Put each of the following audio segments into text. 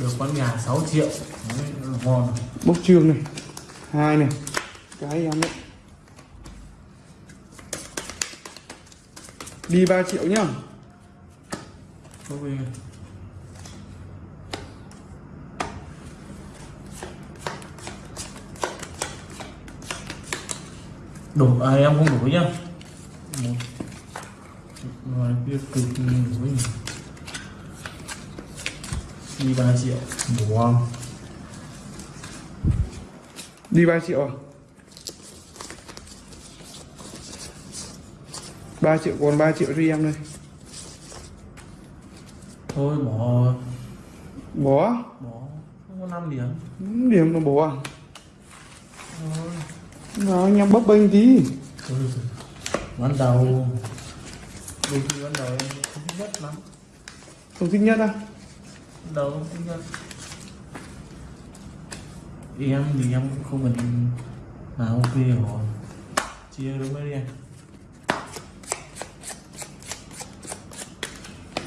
được con gà 6 triệu. Đấy, ngon. Bốc trương này. Hai này. Cái em đấy đi 3 triệu nhá. Đi đủ à, em không đủ nhá. Một. Ngoài kia cực đủ nhỉ đi 3 triệu. Không đi 3 triệu à? 3 triệu còn 3 triệu cho em đây. Thôi bỏ. Bỏ? Bỏ. Không có 5 điểm. Điểm nó bỏ à? Thôi. Nào anh em bấp bênh tí. Thôi ban đầu. Đôi khi ban đầu em không thích nhất lắm. Không thích nhất à thích nhất em thì em cũng không cần là ok rồi chia đúng với đi anh.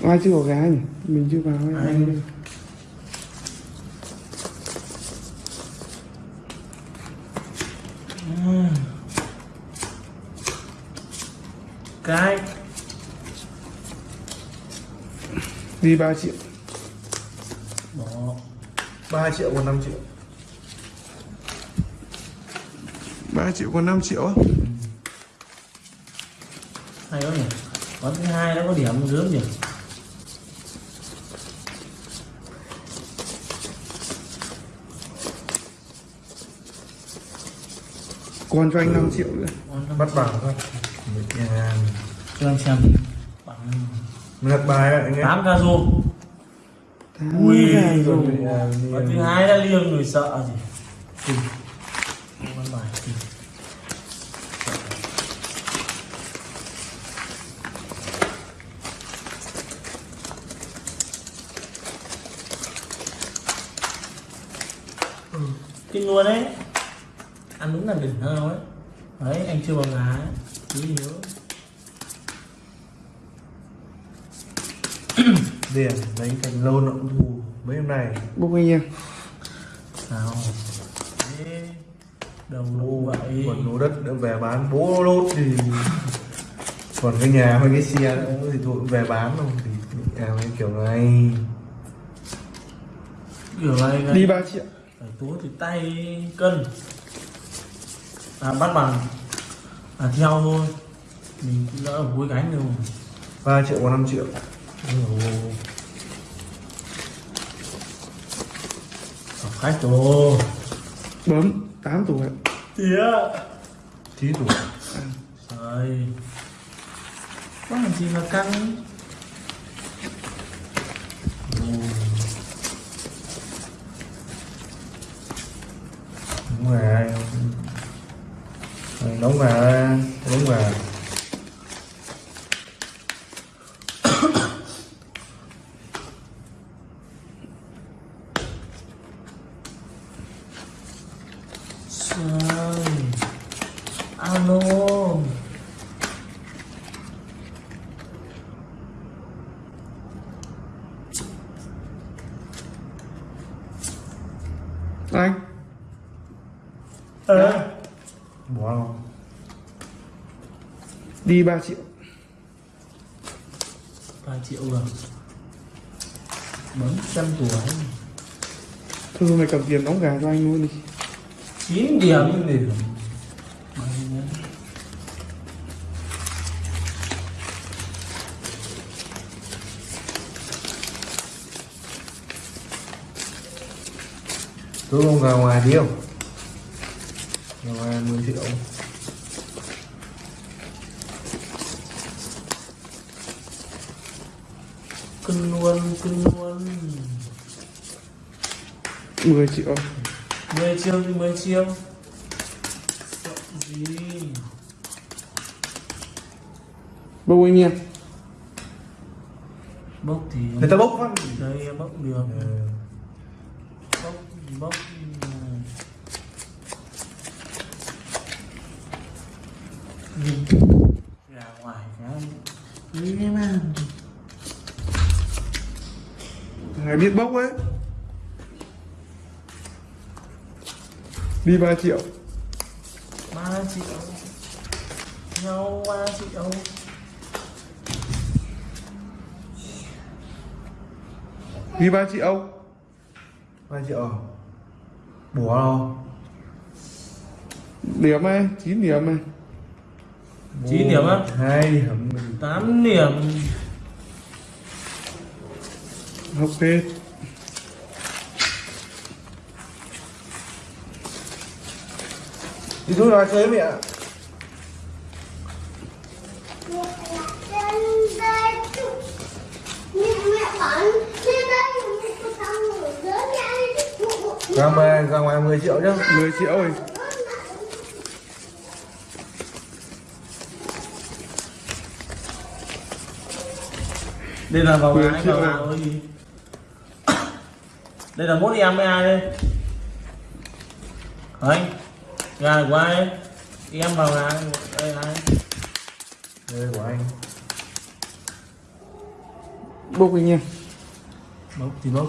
Ai chưa có gái nhỉ mình chưa vào Anh. Ừ. cái. Đi 3 triệu 3 triệu còn 5 triệu. 3 triệu còn 5 triệu á? Hay quá nhỉ. Con thứ hai nó có điểm gớm nhỉ? Còn cho anh 5 triệu nữa. Bắt bảng thôi. Cho em xem. Bằng lật bài ạ anh em tám ca Ui, rồi. à, con thứ hai đã liêng người sợ gì. Không ăn bài. Kinh. Ừ, kinh luôn đấy ăn đúng là đỉnh hơn ấy. Đấy anh chưa bằng ấy. Cứ nhớ điểm đánh thành lâu nó cũng thù mấy hôm nay. Bốc anh em sao đầu đủ vậy còn lô đất đã về bán. Bố lốt thì còn cái nhà hay cái xe nữa thì thôi cũng về bán không thì nhà mấy kiểu này. Kiểu này này. Đi 3 triệu phải túa thì tay cân. À bắt bằng. À theo thôi. Mình cũng đỡ ở cuối cánh đâu 3 triệu còn 5 triệu Học khách rồi bấm 8 tuổi tía. Tí tuổi rồi có làm gì mà căng? Đúng rồi. Đúng rồi đúng rồi Trời. Alo. Anh Ờ bỏ không? Đi 3 triệu. 3 triệu rồi Bấm trăm tuổi. Thôi mày cầm tiền đóng gà cho anh luôn đi 9 điểm. Điểm tôi không vào ngoài đi không? Ra ngoài 10 triệu. Cưng luôn, cưng luôn. 10 triệu. 10 triệu thì 10 triệu Sợ gì bốc anh em Bốc thì người ta bốc phát Đây em bốc được. Ừ. Bốc, bốc. Nhìn Ra ngoài cái Nghĩ mà. Thằng này biết bốc ấy đi 3 triệu. Ba triệu. Nhau ba triệu. Đi 3 triệu. Ba triệu. Bủa đâu điểm này 9 điểm này chín điểm á? Hai điểm. Tám điểm. Học hết đi xuống nói chơi mẹ ra ngoài ra ngoài 10 triệu nhá. 10 triệu rồi. Đây là vào triệu. vào cái gì đây là mỗi em với ai đây? Anh gà là của ai em vào gà đây ai? Đây của anh. Bốc anh em bốc thì bốc.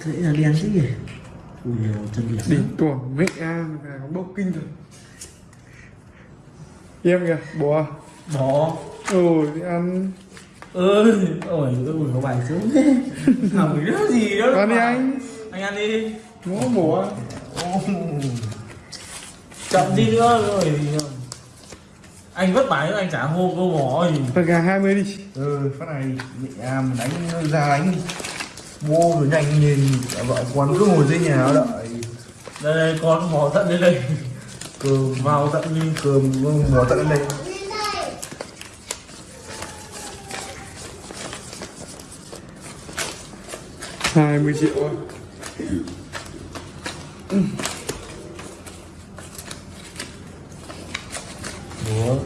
Thế là đen chứ gì ui chân điểm đỉnh tuồng mẹ an gà có bốc kinh rồi. Em kìa bò bỏ ôi đi ăn. Ơi ôi ôi có bài xuống. Thế làm cái gì đó? Ăn đi anh. Anh ăn đi. Ngó bò chậm đi nữa rồi thì anh vất vả nữa anh trả hô câu bỏ gì. Thật gà 20 đi. Ừ phát này à, mình đánh ra đánh đi. Mua rồi nhanh nhìn vợ con cứ ngồi dưới nhà đợi. Đây đây con bỏ tận đến đây. Cơm vào tận đi cơm bỏ tận đến đây 20 triệu rồi Ủa?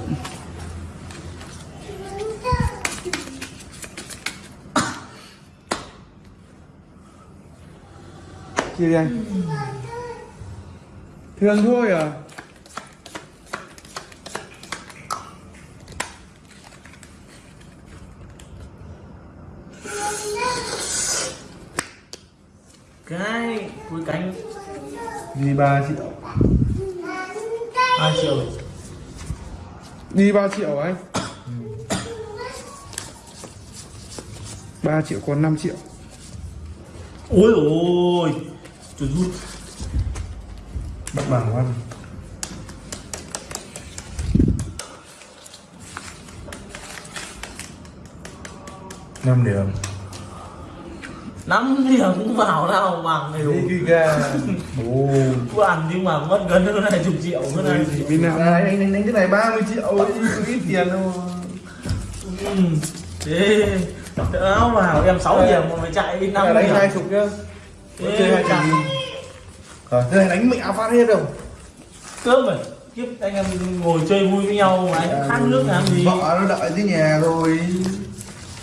chia đi anh. Thương thôi à? Cái cuối cánh. Đi ba triệu. Hai triệu. Đi 3 triệu anh? 3 triệu còn 5 triệu. Ôi ôi trời rút bắt bằng quá năm điểm năm điểm cũng vào nào bằng này đi đủ cứ ăn nhưng mà mất gần hơn này chục triệu hơn này bên nào à, anh đánh đánh cái này 30 triệu ít tiền đâu ừ. thế áo vào em 6 điểm mà phải chạy đi năm này điểm. đánh hai chục nhá. Chơi hai chục thế này đánh mẹ phát hết đâu. Cướp rồi. Kiếp anh em ngồi chơi vui với nhau mà anh khát nước làm gì? vợ nó đợi dưới nhà rồi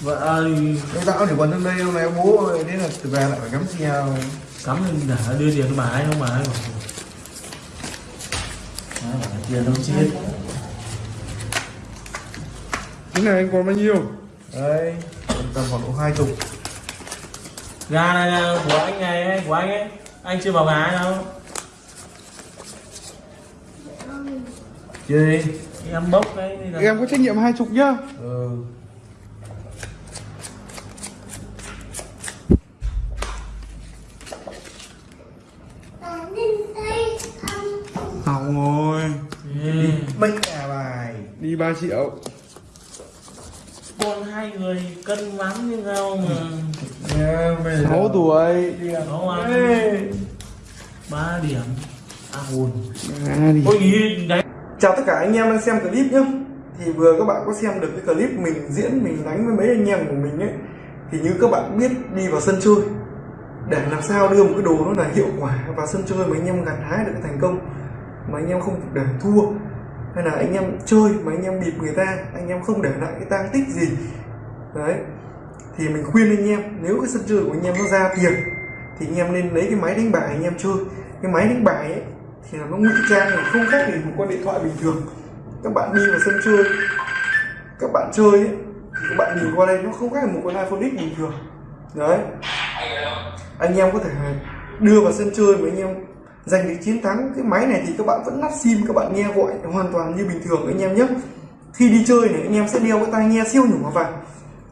vợ ơi. Ông tao chỉ còn trong đây hôm nay bố ơi, thế là về lại phải cắm xe cắm lên để đưa tiền cho bà ấy không bà ấy? Bảo Đấy, tiền đâu chết. Cái này anh còn bao nhiêu? Đấy, còn tầm khoảng độ hai chục. gà này là của anh này của anh ấy. Anh chưa vào gà ấy đâu. Chơi đi. em bốc là- em có trách nhiệm hai chục nhá. Ừ. hỏng rồi Ê, Mấy nhà bài. đi 3 triệu. Con hai người cân lắm như nhau mà. Giờ- 6 tuổi. Ăn Ê. ba điểm. À hồn à, đi ôi nghĩ đấy. Chào tất cả anh em đang xem clip nhé Thì vừa các bạn có xem được cái clip mình diễn mình đánh với mấy anh em của mình ấy Thì như các bạn biết đi vào sân chơi. Để làm sao đưa một cái đồ nó là hiệu quả vào sân chơi mà anh em gặt hái được thành công mà anh em không để thua. Hay là anh em chơi mà anh em bịp người ta Anh em không để lại cái tang tích gì. Đấy. Thì mình khuyên anh em nếu cái sân chơi của anh em nó ra tiền Thì anh em nên lấy cái máy đánh bài anh em chơi. Cái máy đánh bài ấy thì là nó ngụy trang là không khác gì một con điện thoại bình thường. Các bạn đi vào sân chơi các bạn chơi ấy, thì các bạn nhìn qua đây nó không khác một con iPhone X bình thường. Đấy. Anh em có thể đưa vào sân chơi mà anh em giành được chiến thắng cái máy này thì các bạn vẫn lắp sim các bạn nghe gọi hoàn toàn như bình thường anh em nhé. Khi đi chơi này anh em sẽ đeo cái tai nghe siêu nhỏ vào.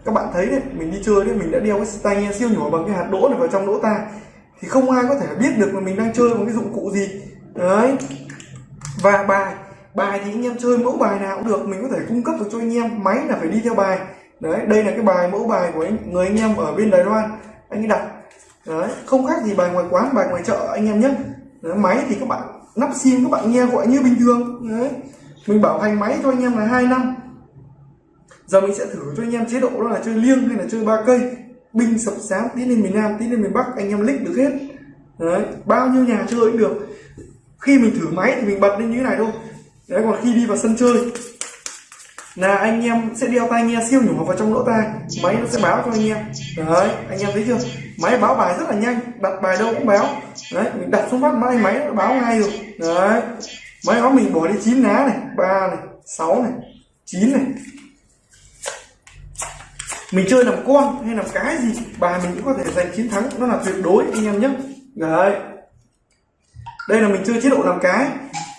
Các bạn thấy đấy mình đi chơi đấy mình đã đeo cái tai nghe siêu nhỏ bằng cái hạt đỗ này vào trong lỗ tai. Thì không ai có thể biết được là mình đang chơi bằng cái dụng cụ gì. Đấy. Và bài bài thì anh em chơi mẫu bài nào cũng được mình có thể cung cấp được cho anh em máy là phải đi theo bài. Đấy đây là cái bài mẫu bài của anh, người anh em ở bên Đài Loan anh ấy đặt. Đấy không khác gì bài ngoài quán bài ngoài chợ anh em nhé đấy, máy thì các bạn nắp sim các bạn nghe gọi như bình thường. Đấy. Mình bảo hành máy cho anh em là hai năm. Giờ mình sẽ thử cho anh em chế độ đó là chơi liêng hay là chơi ba cây. Binh sập sáng tiến lên miền nam tiến lên miền bắc anh em lích được hết. Đấy bao nhiêu nhà chơi cũng được. Khi mình thử máy thì mình bật lên như thế này thôi. Đấy còn khi đi vào sân chơi là anh em sẽ đeo tai nghe siêu nhỏ vào trong lỗ tai. Máy nó sẽ báo cho anh em. Đấy, anh em thấy chưa? Máy báo bài rất là nhanh. Đặt bài đâu cũng báo. Đấy, mình đặt xuống mắt máy máy nó báo ngay rồi. Đấy. Máy báo mình bỏ đi chín lá này, ba này, sáu này, chín này. Mình chơi làm con hay làm cái gì, bài mình cũng có thể giành chiến thắng. Nó là tuyệt đối, anh em nhé. Đấy. Đây là mình chơi chế độ làm cái.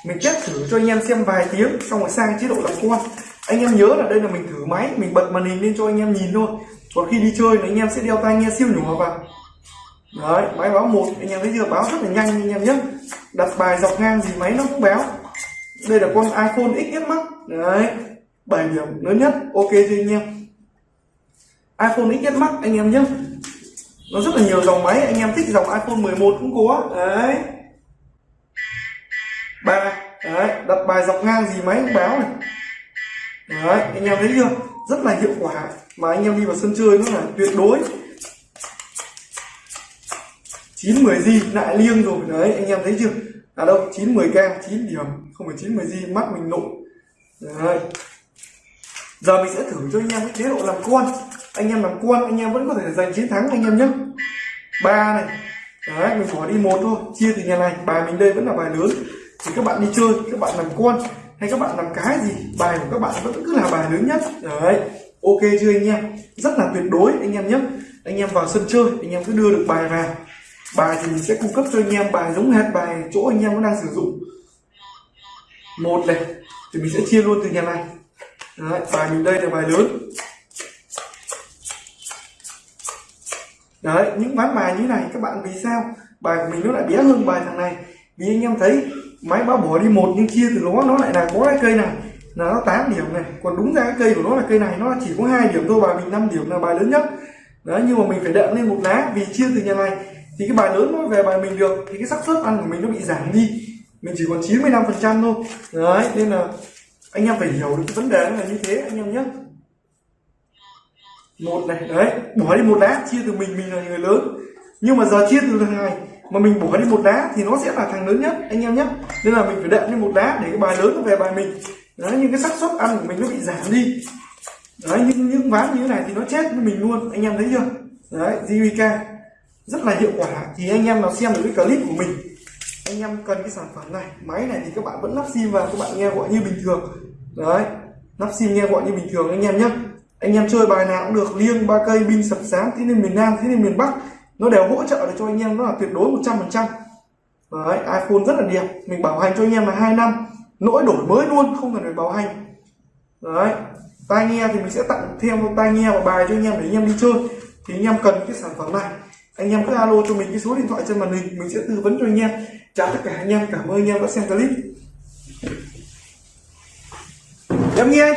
Mình test thử cho anh em xem vài tiếng, xong rồi sang chế độ làm con anh em nhớ là đây là mình thử máy, mình bật màn hình lên cho anh em nhìn thôi. Còn khi đi chơi là anh em sẽ đeo tai nghe siêu nhỏ vào. Đấy, máy báo một, anh em thấy chưa? Báo rất là nhanh anh em nhé. Đặt bài dọc ngang gì máy nó cũng báo. Đây là con iPhone XS Max. Đấy 7 điểm lớn nhất. Ok chưa anh em? iPhone XS Max, anh em nhé. Nó rất là nhiều dòng máy, anh em thích dòng iPhone 11 cũng có. Đấy. Ba đấy, đặt bài dọc ngang gì máy cũng báo này đấy, anh em thấy chưa? Rất là hiệu quả. Mà anh em đi vào sân chơi nó là tuyệt đối. 9 10 gì, lại liêng rồi. Đấy, anh em thấy chưa? À đâu 9 10 k 9 điểm. Không phải 9 10 gì, mắt mình nộ. Đấy. Giờ mình sẽ thử cho anh em cái chế độ làm con anh em làm con anh em vẫn có thể giành chiến thắng anh em nhé. Ba này. Đấy, mình bỏ đi một thôi. Chia từ nhà này. Bài mình đây vẫn là bài lớn. Thì các bạn đi chơi, các bạn làm con hay các bạn làm cái gì bài của các bạn vẫn cứ là bài lớn nhất. Đấy ok chưa anh em? Rất là tuyệt đối anh em nhé. Anh em vào sân chơi anh em cứ đưa được bài vào. Bài thì mình sẽ cung cấp cho anh em bài giống hệt bài chỗ anh em nó đang sử dụng. Một này thì mình sẽ chia luôn từ nhà này. Đấy, bài mình đây là bài lớn. Đấy những ván bài như này các bạn vì sao? Bài của mình nó lại bé hơn bài thằng này. Vì anh em thấy máy báo bỏ đi một nhưng chia từ nó nó lại là có cái cây này. Là nó 8 điểm này. Còn đúng ra cái cây của nó là cây này, nó chỉ có hai điểm thôi, bài mình 5 điểm là bài lớn nhất. Đấy, nhưng mà mình phải đệm lên một lá vì chia từ nhà này. Thì cái bài lớn nó về bài mình được, thì cái xác suất ăn của mình nó bị giảm đi. Mình chỉ còn 95 phần trăm thôi. Đấy, nên là anh em phải hiểu được cái vấn đề nó là như thế, anh em nhé. Một này, đấy bỏ đi một lá, chia từ mình mình là người lớn. Nhưng mà giờ chia từ thằng này mà mình bỏ đi một đá thì nó sẽ là thằng lớn nhất, anh em nhé. Nên là mình phải đệm lên một đá để cái bài lớn nó về bài mình. Đấy nhưng cái xác suất ăn của mình nó bị giảm đi. Đấy nhưng những ván như thế này thì nó chết với mình luôn, anh em thấy chưa? Đấy JVK rất là hiệu quả. Thì anh em nào xem được cái clip của mình, anh em cần cái sản phẩm này, máy này thì các bạn vẫn lắp sim vào, các bạn nghe gọi như bình thường. Đấy, lắp sim nghe gọi như bình thường, anh em nhé. Anh em chơi bài nào cũng được, liêng, ba cây binh sập sáng thế nên miền nam, thế nên miền bắc nó đều hỗ trợ được cho anh em, nó là tuyệt đối 100 phần trăm. Đấy, iPhone rất là đẹp. Mình bảo hành cho anh em là hai năm. Nỗi đổi mới luôn, không cần phải bảo hành. Đấy, tai nghe thì mình sẽ tặng thêm tai nghe và bài cho anh em để anh em đi chơi. Thì anh em cần cái sản phẩm này. Anh em cứ alo cho mình cái số điện thoại trên màn hình, mình sẽ tư vấn cho anh em. Chào tất cả, anh em cảm ơn anh em đã xem clip. Em nghe anh